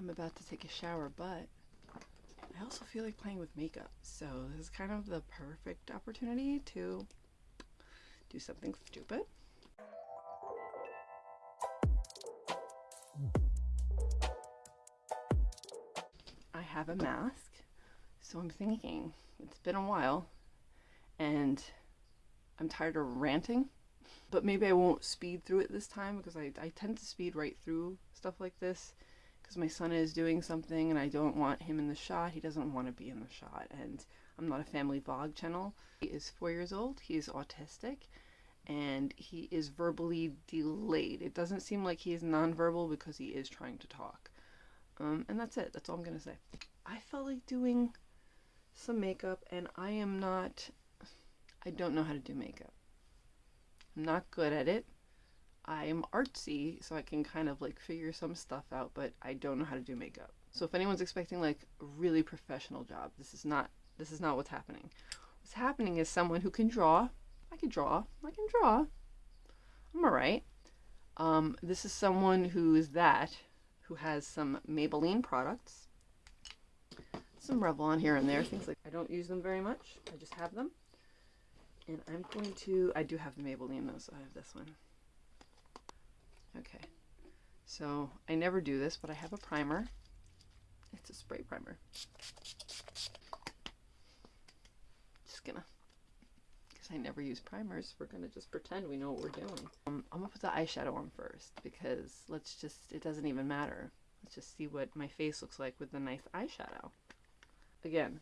I'm about to take a shower, but I also feel like playing with makeup. So this is kind of the perfect opportunity to do something stupid. I have a mask, so I'm thinking it's been a while and I'm tired of ranting, but maybe I won't speed through it this time because I, I tend to speed right through stuff like this because my son is doing something and I don't want him in the shot. He doesn't want to be in the shot and I'm not a family vlog channel. He is four years old. He is autistic and he is verbally delayed. It doesn't seem like he is nonverbal because he is trying to talk. Um, and that's it. That's all I'm going to say. I felt like doing some makeup and I am not, I don't know how to do makeup. I'm not good at it. I'm artsy, so I can kind of like figure some stuff out, but I don't know how to do makeup. So if anyone's expecting like a really professional job, this is not this is not what's happening. What's happening is someone who can draw. I can draw. I can draw. I'm alright. Um, this is someone who is that, who has some Maybelline products. Some Revlon here and there, things like I don't use them very much. I just have them. And I'm going to, I do have the Maybelline though, so I have this one. Okay, so I never do this, but I have a primer. It's a spray primer. Just gonna, because I never use primers, we're gonna just pretend we know what we're doing. Um, I'm gonna put the eyeshadow on first because let's just, it doesn't even matter. Let's just see what my face looks like with the nice eyeshadow. Again,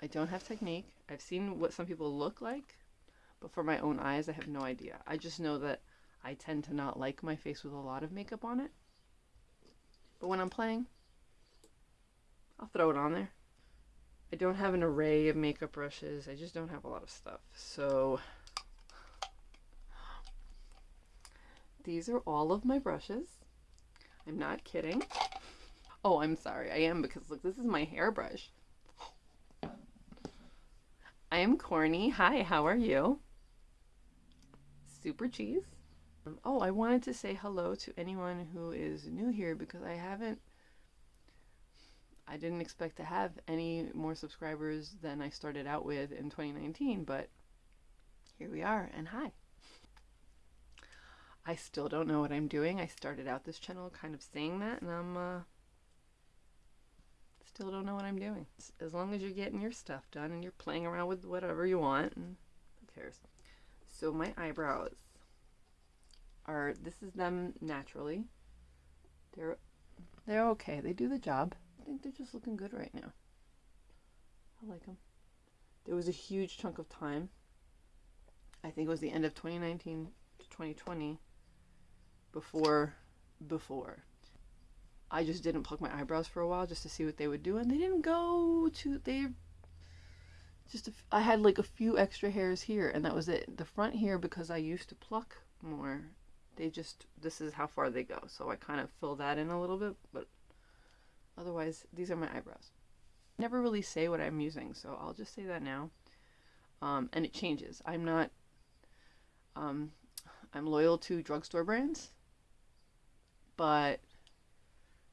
I don't have technique. I've seen what some people look like, but for my own eyes, I have no idea. I just know that I tend to not like my face with a lot of makeup on it. But when I'm playing, I'll throw it on there. I don't have an array of makeup brushes. I just don't have a lot of stuff. So these are all of my brushes. I'm not kidding. Oh, I'm sorry. I am because look, this is my hairbrush. I am corny. Hi, how are you? Super cheese. Oh, I wanted to say hello to anyone who is new here because I haven't I didn't expect to have any more subscribers than I started out with in 2019, but here we are and hi. I still don't know what I'm doing. I started out this channel kind of saying that and I'm uh still don't know what I'm doing. As long as you're getting your stuff done and you're playing around with whatever you want who cares. So my eyebrows are this is them naturally. They're they're okay. They do the job. I think they're just looking good right now. I like them. There was a huge chunk of time. I think it was the end of 2019 to 2020 before before I just didn't pluck my eyebrows for a while just to see what they would do and they didn't go to they just I had like a few extra hairs here and that was it. The front here because I used to pluck more they just this is how far they go. So I kind of fill that in a little bit but otherwise these are my eyebrows. Never really say what I'm using so I'll just say that now. Um, and it changes. I'm not um, I'm loyal to drugstore brands but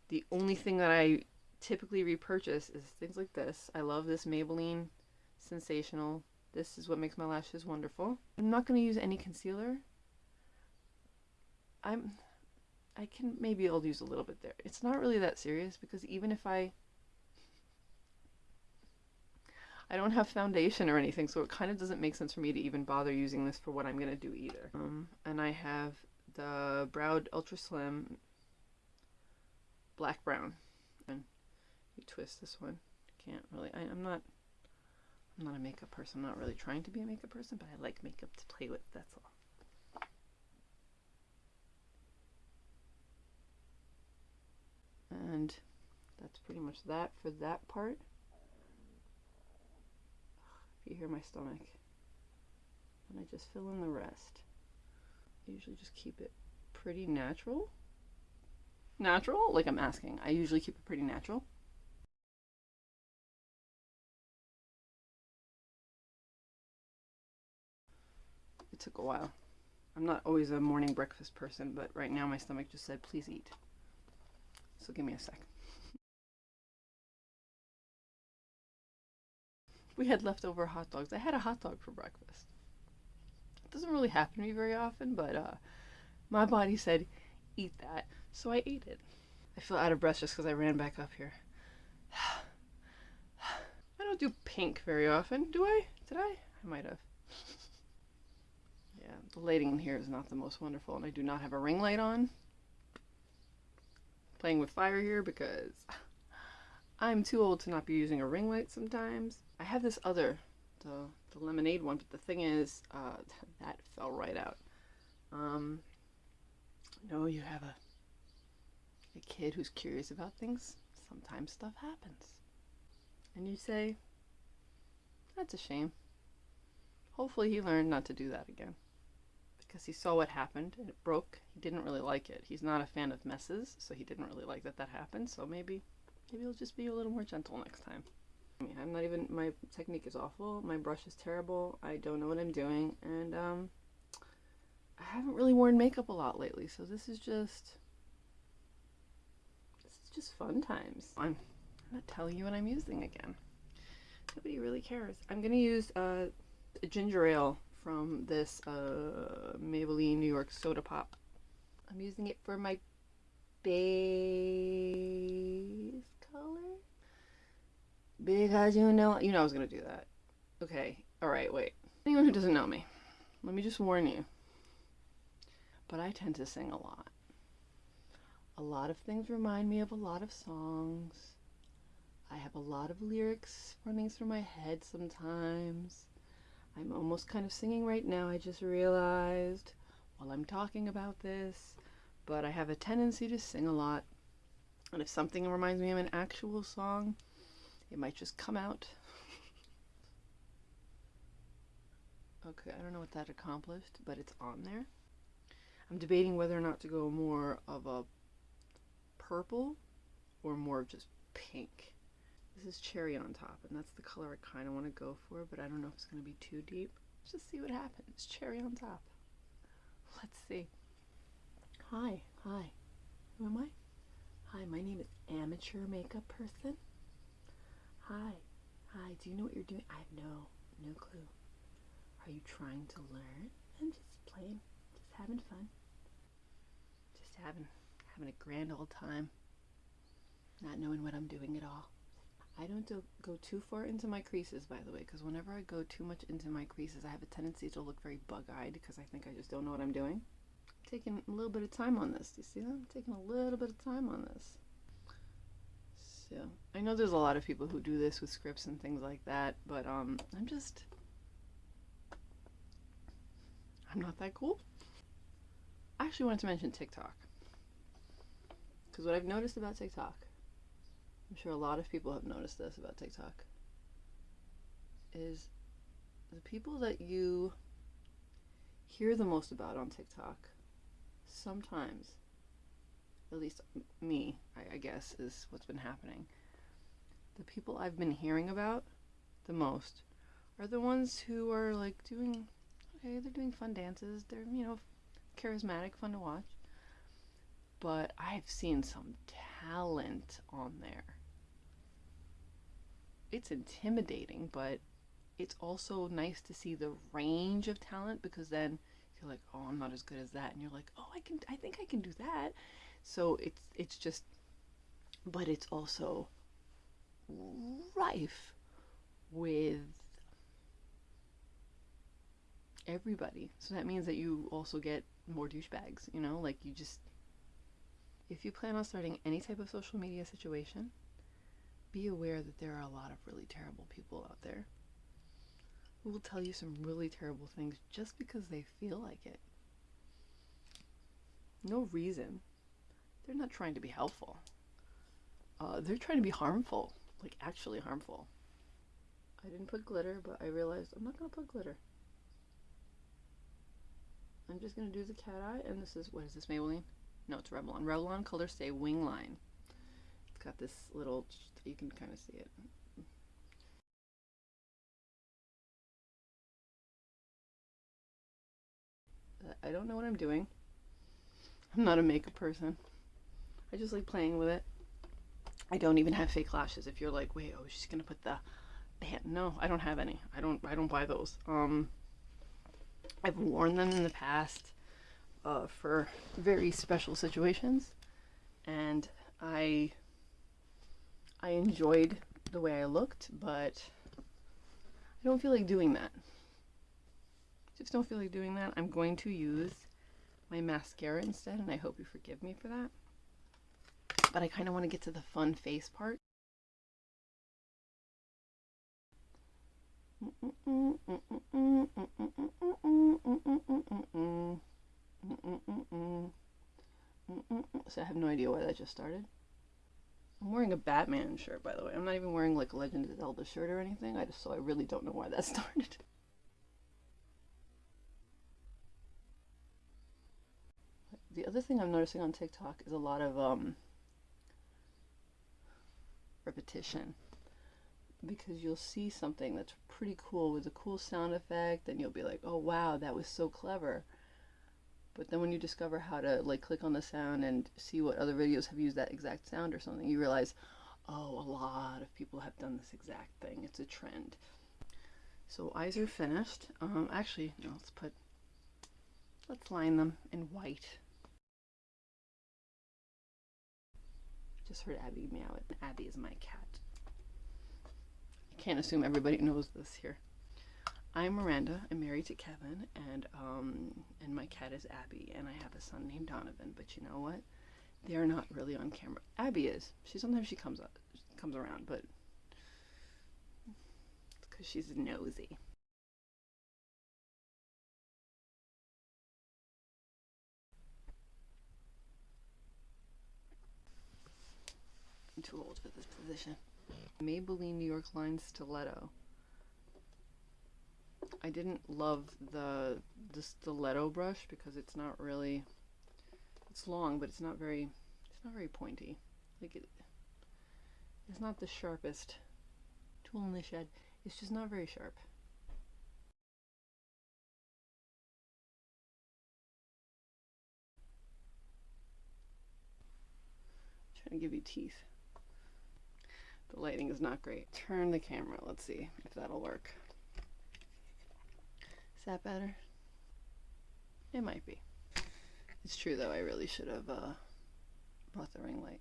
the only thing that I typically repurchase is things like this. I love this Maybelline sensational. This is what makes my lashes wonderful. I'm not going to use any concealer I'm I can maybe I'll use a little bit there. It's not really that serious because even if I I don't have foundation or anything, so it kind of doesn't make sense for me to even bother using this for what I'm going to do either. Um, and I have the Browed Ultra Slim Black Brown. And you twist this one. Can't really, I, I'm not, I'm not a makeup person. I'm not really trying to be a makeup person, but I like makeup to play with, that's all. And that's pretty much that for that part. If you hear my stomach, and I just fill in the rest. I usually just keep it pretty natural. Natural? Like I'm asking. I usually keep it pretty natural. It took a while. I'm not always a morning breakfast person, but right now my stomach just said, please eat. So give me a sec. We had leftover hot dogs. I had a hot dog for breakfast. It doesn't really happen to me very often, but uh, my body said, eat that. So I ate it. I feel out of breath just because I ran back up here. I don't do pink very often, do I? Did I? I might have. yeah, the lighting in here is not the most wonderful, and I do not have a ring light on. Playing with fire here because I'm too old to not be using a ring light sometimes. I have this other, the, the lemonade one, but the thing is, uh, that fell right out. Um, no, you have a, a kid who's curious about things. Sometimes stuff happens. And you say, that's a shame. Hopefully he learned not to do that again. Because he saw what happened and it broke. He didn't really like it. He's not a fan of messes, so he didn't really like that that happened. So maybe, maybe he'll just be a little more gentle next time. I mean, I'm not even, my technique is awful. My brush is terrible. I don't know what I'm doing. And, um, I haven't really worn makeup a lot lately, so this is just, this is just fun times. I'm not telling you what I'm using again. Nobody really cares. I'm gonna use uh, a ginger ale from this uh, Maybelline New York Soda Pop. I'm using it for my base color because you know you know I was gonna do that. Okay, all right, wait. Anyone who doesn't know me, let me just warn you. But I tend to sing a lot. A lot of things remind me of a lot of songs. I have a lot of lyrics running through my head sometimes. I'm almost kind of singing right now, I just realized while I'm talking about this. But I have a tendency to sing a lot. And if something reminds me of an actual song, it might just come out. okay, I don't know what that accomplished, but it's on there. I'm debating whether or not to go more of a purple or more of just pink. This is cherry on top, and that's the color I kind of want to go for, but I don't know if it's going to be too deep. Let's just see what happens. Cherry on top. Let's see. Hi, hi. Who am I? Hi, my name is Amateur Makeup Person. Hi, hi. Do you know what you're doing? I have no, no clue. Are you trying to learn? I'm just playing, just having fun. Just having, having a grand old time. Not knowing what I'm doing at all. I don't do, go too far into my creases, by the way, because whenever I go too much into my creases, I have a tendency to look very bug-eyed because I think I just don't know what I'm doing. I'm taking a little bit of time on this. Do you see that? I'm taking a little bit of time on this. So, I know there's a lot of people who do this with scripts and things like that, but um, I'm just... I'm not that cool. I actually wanted to mention TikTok. Because what I've noticed about TikTok I'm sure a lot of people have noticed this about TikTok, is the people that you hear the most about on TikTok sometimes, at least me, I, I guess, is what's been happening. The people I've been hearing about the most are the ones who are like doing, okay, they're doing fun dances, they're, you know, charismatic, fun to watch. But I've seen some talent on there it's intimidating, but it's also nice to see the range of talent because then you're like, oh, I'm not as good as that, and you're like, oh, I can, I think I can do that. So it's it's just, but it's also rife with everybody. So that means that you also get more douchebags, you know, like you just, if you plan on starting any type of social media situation, be aware that there are a lot of really terrible people out there who will tell you some really terrible things just because they feel like it. No reason. They're not trying to be helpful. Uh, they're trying to be harmful, like actually harmful. I didn't put glitter, but I realized I'm not going to put glitter. I'm just going to do the cat eye, and this is, what is this, Maybelline? No, it's Revlon. Revlon Color Stay Wing Line. Got this little you can kind of see it. I don't know what I'm doing. I'm not a makeup person. I just like playing with it. I don't even have fake lashes. If you're like, wait, oh, she's gonna put the band. No, I don't have any. I don't. I don't buy those. Um, I've worn them in the past uh, for very special situations, and I I enjoyed the way I looked, but I don't feel like doing that. Just don't feel like doing that. I'm going to use my mascara instead, and I hope you forgive me for that. But I kind of want to get to the fun face part. So I have no idea why that just started. Wearing a Batman shirt, by the way. I'm not even wearing like a Legend of Zelda shirt or anything. I just so I really don't know why that started. The other thing I'm noticing on TikTok is a lot of um, repetition because you'll see something that's pretty cool with a cool sound effect and you'll be like, oh wow, that was so clever. But then when you discover how to like click on the sound and see what other videos have used that exact sound or something, you realize, oh, a lot of people have done this exact thing. It's a trend. So eyes are finished. Um, actually, no, let's put, let's line them in white. Just heard Abby meow. Abby is my cat. I can't assume everybody knows this here. I'm Miranda. I'm married to Kevin, and um, and my cat is Abby, and I have a son named Donovan. But you know what? They're not really on camera. Abby is. She sometimes she comes up, comes around, but because she's nosy. I'm too old for this position. Maybelline New York Line Stiletto. I didn't love the the stiletto brush because it's not really it's long but it's not very it's not very pointy. Like it it's not the sharpest tool in the shed. It's just not very sharp. Trying to give you teeth. The lighting is not great. Turn the camera. Let's see if that'll work is that better? It might be. It's true though, I really should have uh, brought the ring light.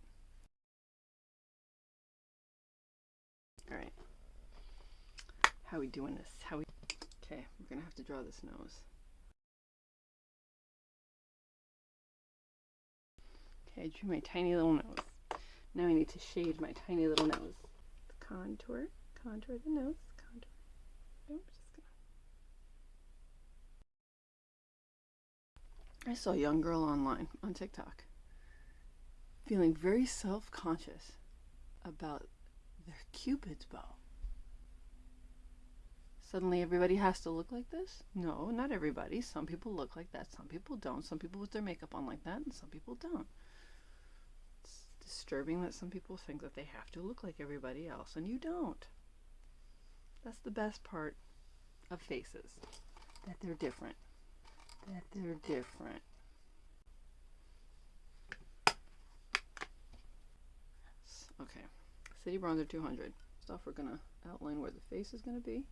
Alright. How we doing this? How we Okay, we're gonna have to draw this nose. Okay, I drew my tiny little nose. Now I need to shade my tiny little nose. Contour, contour the nose, contour. Oops. I saw a young girl online on TikTok feeling very self conscious about their Cupid's bow. Suddenly, everybody has to look like this? No, not everybody. Some people look like that, some people don't. Some people with their makeup on like that, and some people don't. It's disturbing that some people think that they have to look like everybody else, and you don't. That's the best part of faces, that they're different that they're different. Okay, City Bronzer 200. Stuff we're gonna outline where the face is gonna be.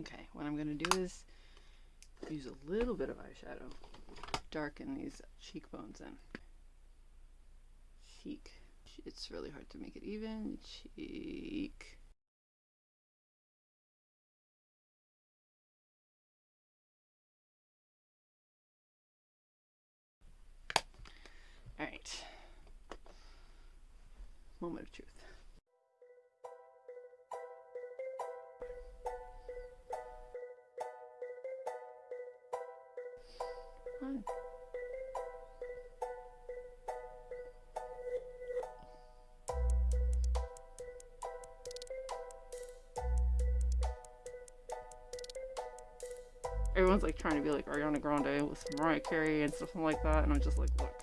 Okay, what I'm gonna do is use a little bit of eyeshadow, darken these cheekbones in. Cheek. It's really hard to make it even. Cheek. All right. Moment of truth. Hi. Everyone's like trying to be like Ariana Grande with Mariah Carey and stuff like that, and I'm just like, look.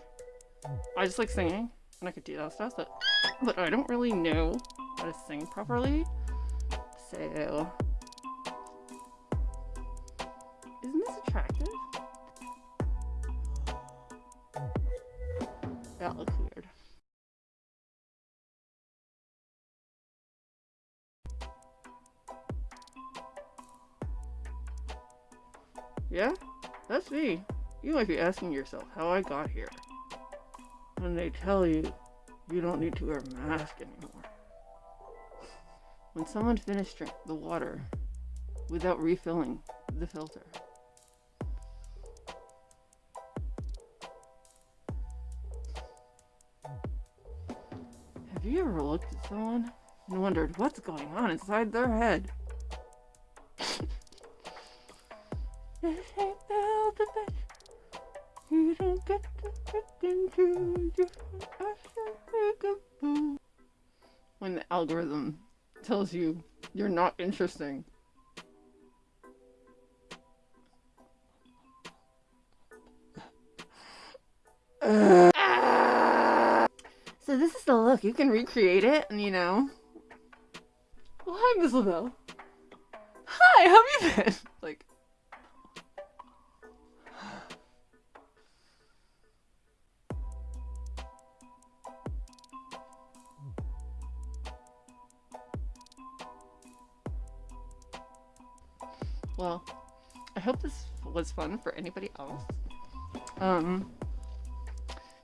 I just like singing, and I could do that stuff, but, but I don't really know how to sing properly, so... Isn't this attractive? That looks weird. Yeah? That's me. You might be asking yourself how I got here. When they tell you you don't need to wear a mask anymore. When someone finished the water without refilling the filter. Have you ever looked at someone and wondered what's going on inside their head? don't get to look into different When the algorithm tells you you're not interesting. So this is the look. You can recreate it, and you know. Well, hi, Miss Lavelle. Hi, how have you been? Like. Was fun for anybody else. Um,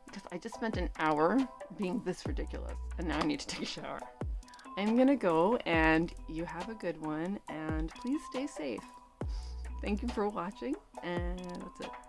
because I just spent an hour being this ridiculous, and now I need to take a shower. I'm gonna go, and you have a good one, and please stay safe. Thank you for watching, and that's it.